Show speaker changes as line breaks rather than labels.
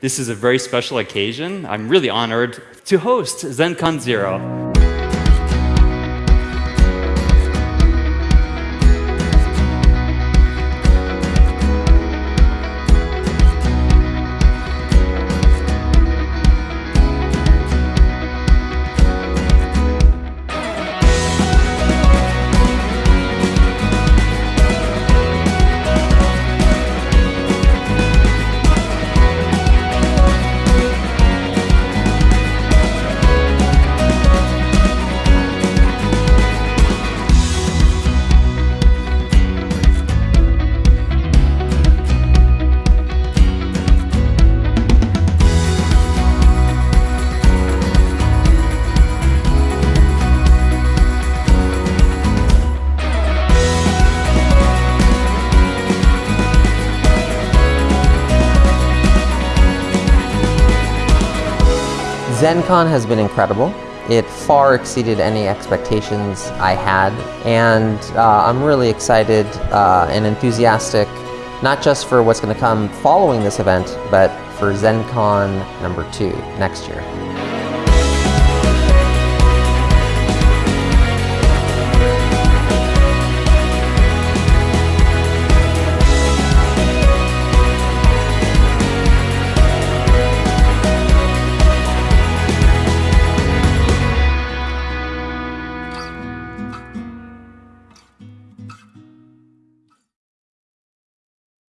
This is a very special occasion. I'm really honored to host ZenCon Zero.
ZenCon has been incredible. It far exceeded any expectations I had, and uh, I'm really excited uh, and enthusiastic, not just for what's going to come following this event, but for ZenCon number two next year.